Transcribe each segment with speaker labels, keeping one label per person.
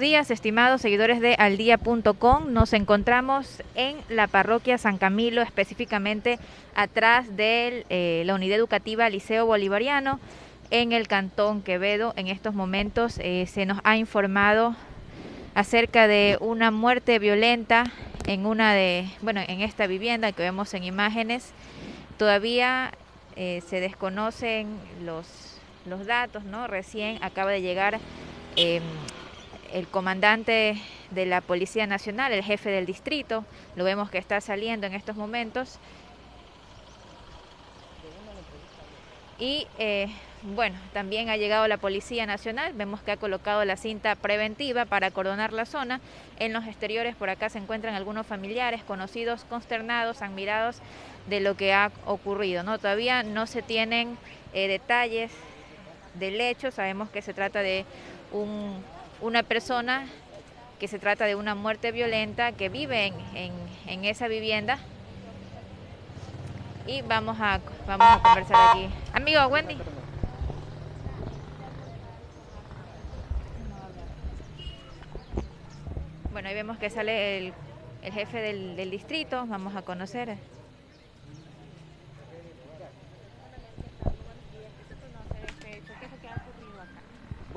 Speaker 1: días, estimados seguidores de aldía.com. Nos encontramos en la parroquia San Camilo, específicamente atrás de eh, la unidad educativa Liceo Bolivariano en el Cantón Quevedo. En estos momentos eh, se nos ha informado acerca de una muerte violenta en una de, bueno, en esta vivienda que vemos en imágenes. Todavía eh, se desconocen los, los datos, ¿no? Recién acaba de llegar em, el comandante de la Policía Nacional, el jefe del distrito, lo vemos que está saliendo en estos momentos. Y eh, bueno, también ha llegado la Policía Nacional, vemos que ha colocado la cinta preventiva para acordonar la zona. En los exteriores por acá se encuentran algunos familiares, conocidos, consternados, admirados de lo que ha ocurrido. ¿no? Todavía no se tienen eh, detalles del hecho, sabemos que se trata de un una persona que se trata de una muerte violenta que vive en, esa vivienda. Y vamos a, vamos a conversar aquí. Amigo, Wendy. Bueno, ahí vemos que sale el, jefe del, del distrito, vamos a conocer.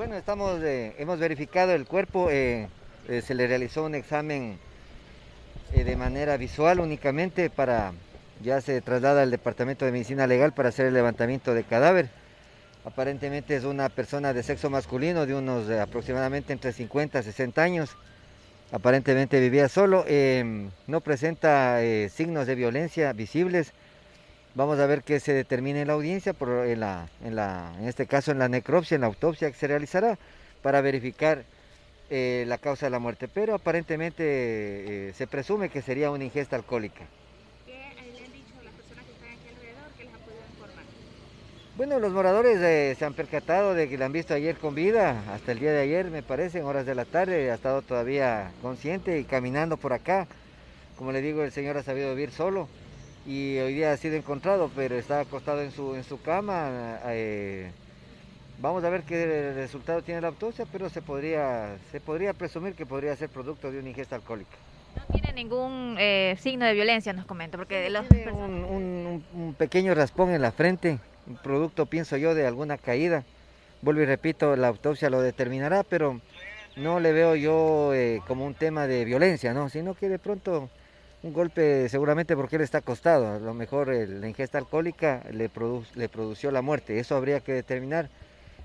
Speaker 2: Bueno, estamos, eh, hemos verificado el cuerpo, eh, eh, se le realizó un examen de manera visual únicamente para, ya se traslada al Departamento de Medicina Legal para hacer el levantamiento de cadáver. Aparentemente es una persona de sexo masculino de unos aproximadamente entre 50 y 60 años. Aparentemente vivía solo, no presenta signos de violencia visibles Vamos a ver qué se determina en la audiencia, por, en, la, en, la, en este caso en la necropsia, en la autopsia que se realizará para verificar eh, la causa de la muerte. Pero aparentemente eh, se presume que sería una ingesta alcohólica.
Speaker 1: ¿Qué le han dicho las personas que están aquí alrededor? ¿Qué les han podido informar?
Speaker 2: Bueno, los moradores eh, se han percatado de que la han visto ayer con vida, hasta el día de ayer me parece, en horas de la tarde, ha estado todavía consciente y caminando por acá. Como le digo, el señor ha sabido vivir solo y hoy día ha sido encontrado, pero está acostado en su, en su cama. Eh, vamos a ver qué resultado tiene la autopsia, pero se podría, se podría presumir que podría ser producto de una ingesta alcohólica.
Speaker 1: No tiene ningún eh, signo de violencia, nos comenta, porque
Speaker 2: tiene un, un, pequeño raspón en la frente, un producto, pienso yo, de alguna caída. Vuelvo y repito, la autopsia lo determinará, pero no le veo yo eh, como un tema de violencia, ¿no? Sino que de pronto un golpe seguramente porque él está acostado, a lo mejor la ingesta alcohólica le, le produció la muerte, eso habría que determinar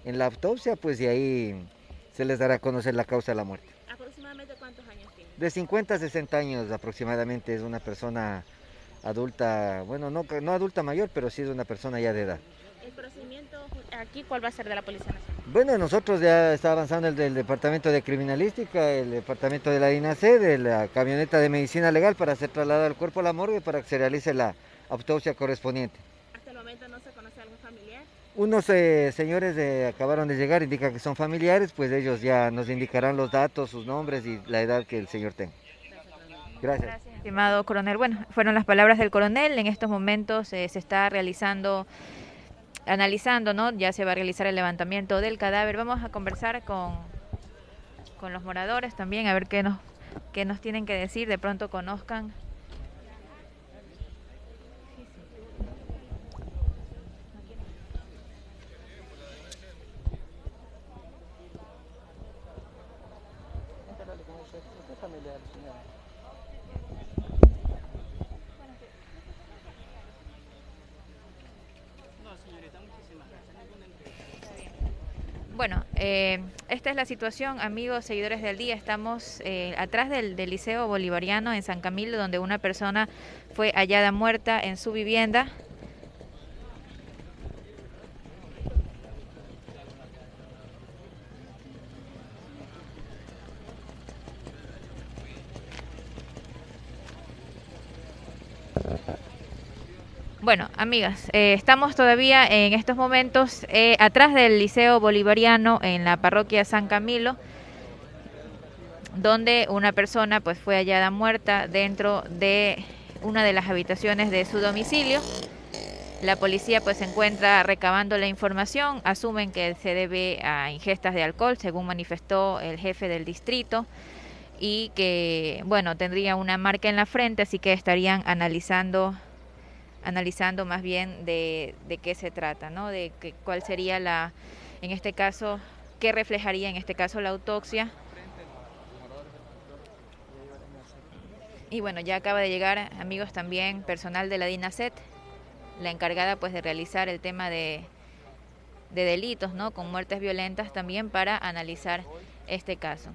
Speaker 2: en la autopsia, pues de ahí se les dará a conocer la causa de la muerte.
Speaker 1: ¿Aproximadamente cuántos años tiene?
Speaker 2: De 50 a 60 años aproximadamente, es una persona adulta, bueno, no, no adulta mayor, pero sí es una persona ya de edad.
Speaker 1: ¿El procedimiento aquí cuál va a ser de la Policía Nacional?
Speaker 2: Bueno, nosotros ya está avanzando el del Departamento de Criminalística, el Departamento de la DINAC, de la camioneta de medicina legal para ser trasladado al cuerpo a la morgue para que se realice la autopsia correspondiente.
Speaker 1: ¿Hasta el momento no se conoce algún familiar?
Speaker 2: Unos eh, señores acabaron de llegar, indican que son familiares, pues ellos ya nos indicarán los datos, sus nombres y la edad que el señor tenga. Gracias.
Speaker 1: Gracias, estimado coronel. Bueno, fueron las palabras del coronel. En estos momentos eh, se está realizando analizando, ¿no? Ya se va a realizar el levantamiento del cadáver. Vamos a conversar con, con los moradores también, a ver qué nos, qué nos tienen que decir, de pronto conozcan Bueno, eh, esta es la situación, amigos, seguidores del día. Estamos eh, atrás del, del, Liceo Bolivariano en San Camilo, donde una persona fue hallada muerta en su vivienda. Bueno, amigas, eh, estamos todavía en estos momentos eh, atrás del Liceo Bolivariano en la parroquia San Camilo, donde una persona pues fue hallada muerta dentro de una de las habitaciones de su domicilio. La policía pues se encuentra recabando la información, asumen que se debe a ingestas de alcohol, según manifestó el jefe del distrito, y que bueno, tendría una marca en la frente, así que estarían analizando analizando más bien de, qué se trata, ¿no? De que, cuál sería la en este caso qué reflejaría en este caso la autopsia. Y bueno, ya acaba de llegar, amigos, también personal de la DINASET, la encargada pues de realizar el tema de, de delitos, ¿no? Con muertes violentas también para analizar este caso.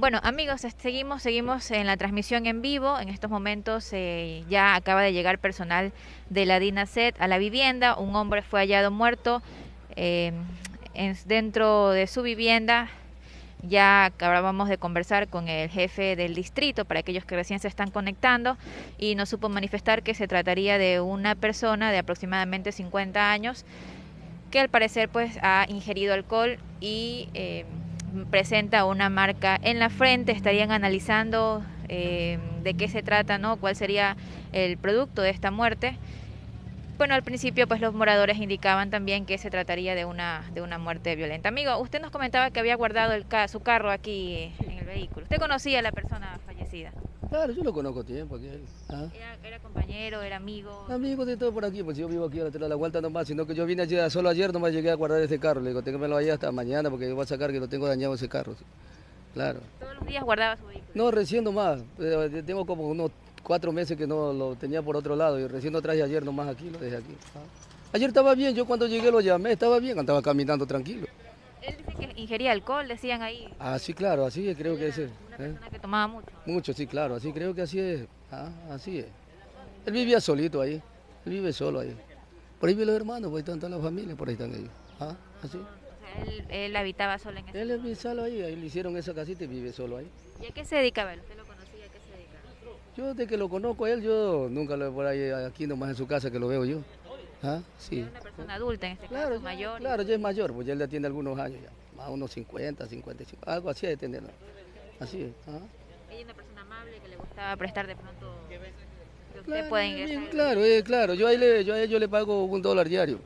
Speaker 1: Bueno, amigos, seguimos, seguimos en la transmisión en vivo. En estos momentos eh, ya acaba de llegar personal de la DINASET a la vivienda. Un hombre fue hallado muerto eh, dentro de su vivienda. Ya acabábamos de conversar con el jefe del distrito para aquellos que recién se están conectando y nos supo manifestar que se trataría de una persona de aproximadamente 50 años que al parecer pues ha ingerido alcohol y eh, presenta una marca en la frente, estarían analizando eh, de qué se trata, ¿no? cuál sería el producto de esta muerte. Bueno, al principio pues los moradores indicaban también que se trataría de una, de una muerte violenta. Amigo, usted nos comentaba que había guardado el, su carro aquí en el vehículo. ¿Usted conocía a la persona fallecida?
Speaker 3: Claro, yo lo conozco tiempo aquí.
Speaker 1: ¿ah? ¿Era, compañero, era amigo?
Speaker 3: Amigo de todo por aquí, pues yo vivo aquí a la, la vuelta nomás, sino que yo vine ayer, solo ayer nomás llegué a guardar este carro. Le digo, téngamelo ahí hasta mañana porque voy a sacar que lo tengo dañado ese carro. Claro.
Speaker 1: ¿Todos los días guardaba su vehículo?
Speaker 3: No, recién nomás. Eh, tengo como unos cuatro meses que no lo tenía por otro lado y recién lo traje ayer nomás aquí, lo dejé aquí. ¿ah? Ayer estaba bien, yo cuando llegué lo llamé, estaba bien, andaba caminando tranquilo.
Speaker 1: Ingería alcohol, decían ahí.
Speaker 3: Ah, sí, claro, así es, creo que es.
Speaker 1: Una ¿eh? persona que tomaba mucho.
Speaker 3: Mucho, sí, claro, así creo que así es. Ah, así es. Él vivía solito ahí, él vive solo ahí. Por ahí viven los hermanos, pues están todas las familias, por ahí están ellos. Ah, así.
Speaker 1: él, él, habitaba solo en ese
Speaker 3: Él vive solo ahí, ahí le hicieron esa casita y vive solo ahí.
Speaker 1: ¿Y a qué se dedicaba él? ¿Usted lo conocía? ¿A qué se dedicaba?
Speaker 3: Yo de que lo conozco a él, yo nunca lo veo por ahí, aquí nomás en su casa que lo veo yo. Ah, sí.
Speaker 1: Es una persona adulta en este
Speaker 3: claro,
Speaker 1: caso, mayor.
Speaker 3: Claro, ya es mayor, pues ya él ya tiene algunos años ya a unos 50, 55, algo así de tener. Así es.
Speaker 1: Ella es una persona amable que le gustaba prestar de pronto que usted claro, ingresar.
Speaker 3: Claro, eh, claro, yo, ahí le, yo a ellos le pago un dólar diario.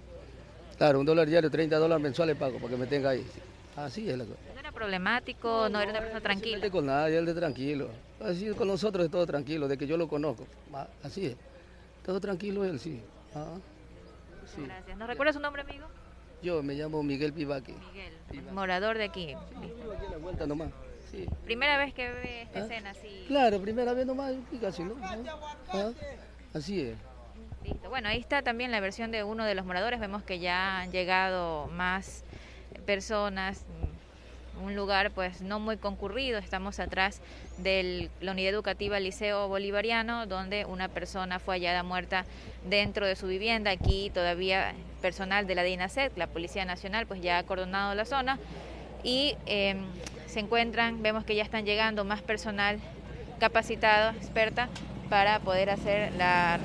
Speaker 3: Claro, un dólar diario, 30 dólares mensuales pago para que me tenga ahí. Así es la cosa.
Speaker 1: ¿No era problemático? ¿No, era una persona tranquila?
Speaker 3: No con nadie, él de tranquilo. Así con nosotros es todo tranquilo, de que yo lo conozco. Así es. Todo tranquilo él, sí.
Speaker 1: Ah, sí. Gracias. ¿Nos recuerda su nombre, amigo?
Speaker 3: Yo me llamo Miguel Pivaque.
Speaker 1: Miguel, morador de aquí.
Speaker 3: aquí a la vuelta nomás. Sí.
Speaker 1: Primera vez que ve esta ¿Ah? escena así.
Speaker 3: Claro, primera vez nomás, casi, ¿no? ¿Ah? Así es.
Speaker 1: Listo. Bueno, ahí está también la versión de uno de los moradores. Vemos que ya han llegado más personas, un lugar pues no muy concurrido. Estamos atrás de la unidad educativa Liceo Bolivariano, donde una persona fue hallada muerta dentro de su vivienda. Aquí todavía personal de la DINASET, la Policía Nacional, pues ya ha acordonado la zona y em, se encuentran, vemos que ya están llegando más personal capacitado, experta, para poder hacer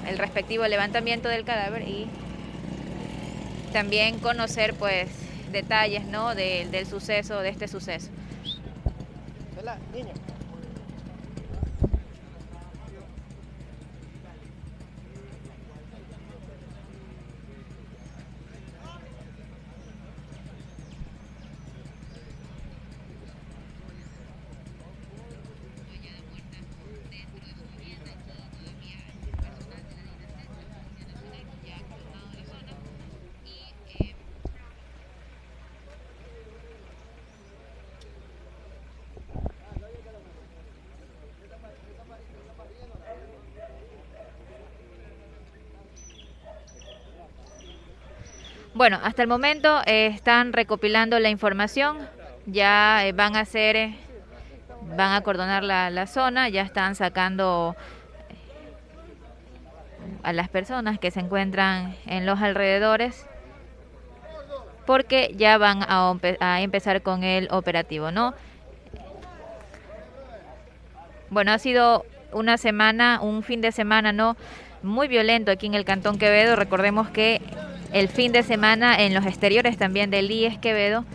Speaker 1: el respectivo levantamiento del cadáver y también conocer pues detalles ¿no? del suceso, de este suceso. Bueno, hasta el momento eh, están recopilando la información, ya eh, van a hacer, eh, van a acordonar la, zona, ya están sacando a las personas que se encuentran en los alrededores porque ya van a empezar con el operativo, ¿no? Bueno, ha sido una semana, un fin de semana, ¿no? Muy violento aquí en el Cantón Quevedo. Recordemos que el fin de semana en los exteriores también del IES Quevedo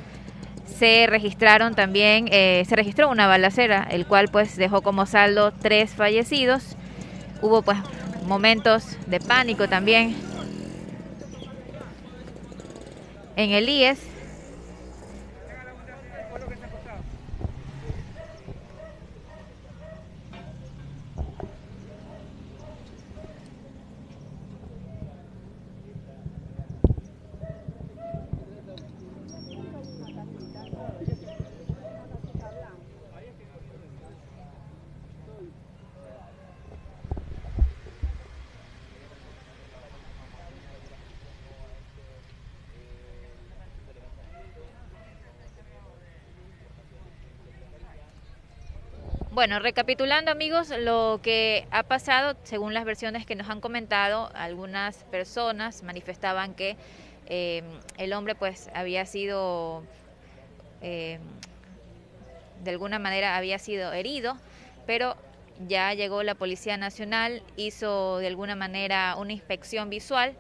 Speaker 1: se registraron también, eh, se registró una balacera, el cual pues dejó como saldo tres fallecidos. Hubo pues momentos de pánico también en el IES Bueno, recapitulando amigos, lo que ha pasado, según las versiones que nos han comentado, algunas personas manifestaban que eh, el hombre pues había sido, eh, de alguna manera había sido herido, pero ya llegó la Policía Nacional, hizo de alguna manera una inspección visual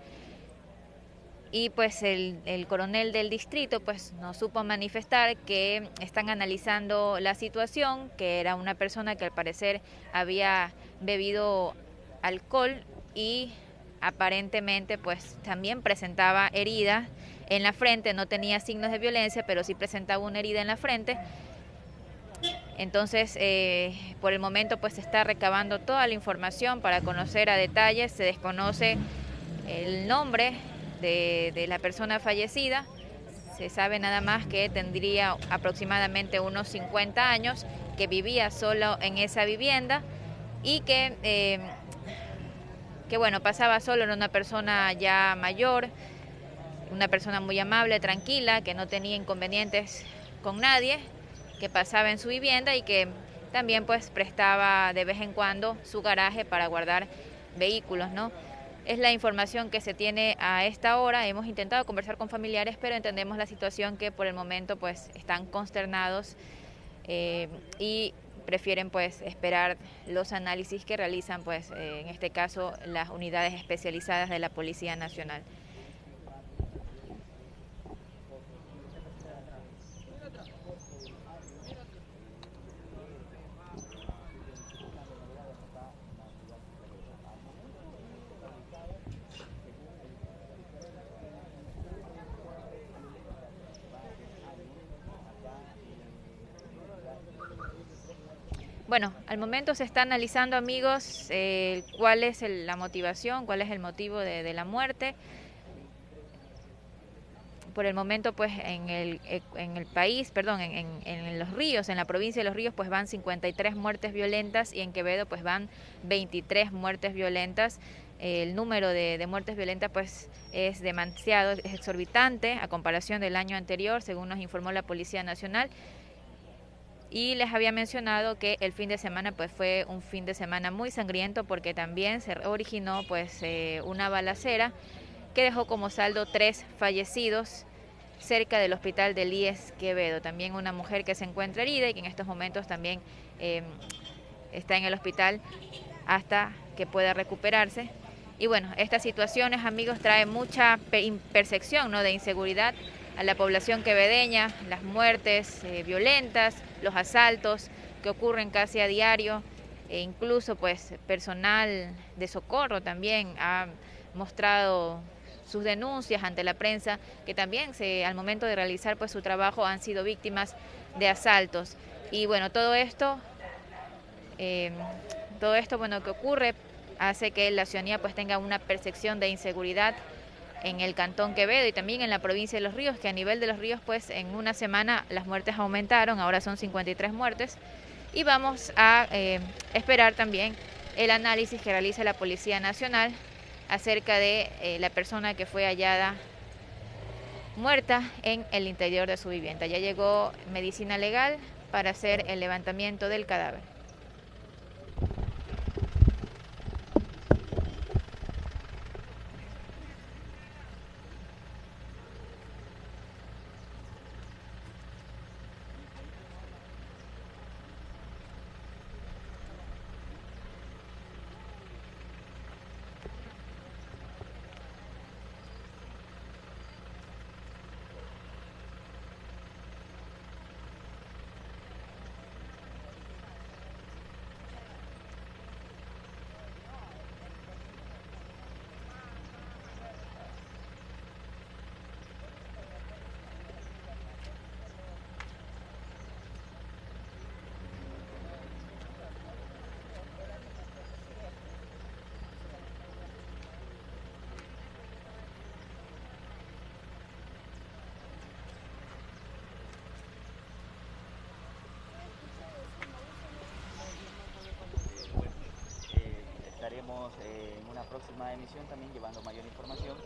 Speaker 1: y pues el, coronel del distrito pues nos supo manifestar que están analizando la situación, que era una persona que al parecer había bebido alcohol y aparentemente pues también presentaba heridas en la frente, no tenía signos de violencia, pero sí presentaba una herida en la frente. Entonces, eh, por el momento pues se está recabando toda la información para conocer a detalles, se desconoce el nombre de, la persona fallecida. Se sabe nada más que tendría aproximadamente unos 50 años, que vivía solo en esa vivienda y que, eh, que bueno, pasaba solo, en una persona ya mayor, una persona muy amable, tranquila, que no tenía inconvenientes con nadie, que pasaba en su vivienda y que también pues prestaba de vez en cuando su garaje para guardar vehículos, ¿no? Es la información que se tiene a esta hora. Hemos intentado conversar con familiares, pero entendemos la situación que por el momento pues están consternados eh, y prefieren pues esperar los análisis que realizan pues eh, en este caso las unidades especializadas de la Policía Nacional. Bueno, al momento se está analizando, amigos, eh, cuál es la motivación, cuál es el motivo de, la muerte. Por el momento, pues en el, eh, el país, perdón, en, en, los ríos, en la provincia de los ríos, pues van 53 muertes violentas y en Quevedo, pues van 23 muertes violentas. El número de, de muertes violentas, pues es demasiado, es exorbitante a comparación del año anterior, según nos informó la Policía Nacional y les había mencionado que el fin de semana pues fue un fin de semana muy sangriento porque también se originó pues eh, una balacera que dejó como saldo tres fallecidos cerca del hospital del IES Quevedo. También una mujer que se encuentra herida y que en estos momentos también em, está en el hospital hasta que pueda recuperarse. Y bueno, estas situaciones, amigos, traen mucha percepción ¿no? de inseguridad a la población quevedeña, las muertes eh, violentas, los asaltos que ocurren casi a diario, e incluso pues personal de socorro también ha mostrado sus denuncias ante la prensa, que también se, al momento de realizar pues su trabajo han sido víctimas de asaltos. Y bueno, todo esto, eh, todo esto bueno que ocurre hace que la ciudadanía pues tenga una percepción de inseguridad en el Cantón Quevedo y también en la provincia de Los Ríos, que a nivel de Los Ríos, pues en una semana las muertes aumentaron, ahora son 53 muertes. Y vamos a eh, esperar también el análisis que realiza la Policía Nacional acerca de eh, la persona que fue hallada muerta en el interior de su vivienda. Ya llegó medicina legal para hacer el levantamiento del cadáver.
Speaker 4: Eh, en una próxima emisión también llevando mayor información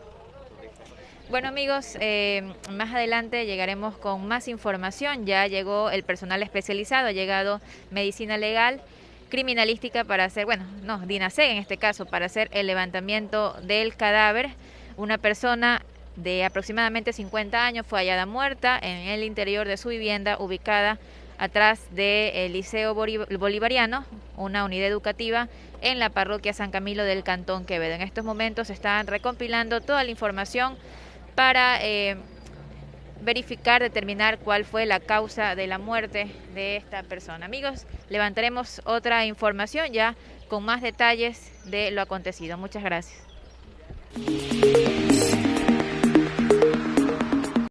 Speaker 1: Bueno amigos, eh, más adelante llegaremos con más información. Ya llegó el personal especializado, ha llegado medicina legal, criminalística para hacer, bueno, no, DINASEG en este caso, para hacer el levantamiento del cadáver. Una persona de aproximadamente 50 años fue hallada muerta en el interior de su vivienda ubicada atrás del Liceo Bolivariano, una unidad educativa en la parroquia San Camilo del Cantón Quevedo. En estos momentos están recompilando toda la información para eh, verificar, determinar cuál fue la causa de la muerte de esta persona. Amigos, levantaremos otra información ya con más detalles de lo acontecido. Muchas gracias.